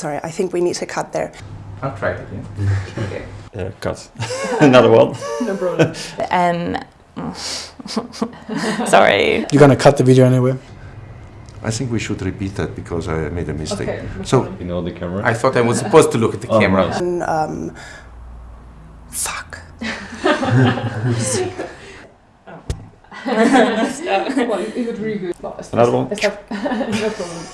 Sorry, I think we need to cut there. I'll try it again. Uh, cut. Another one. No problem. And um, sorry. You're gonna cut the video anyway. I think we should repeat that because I made a mistake. Okay. So- You know the camera? I thought I was supposed to look at the Oh, camera. right. And, um, fuck. well, it was really good. Another one? no problem.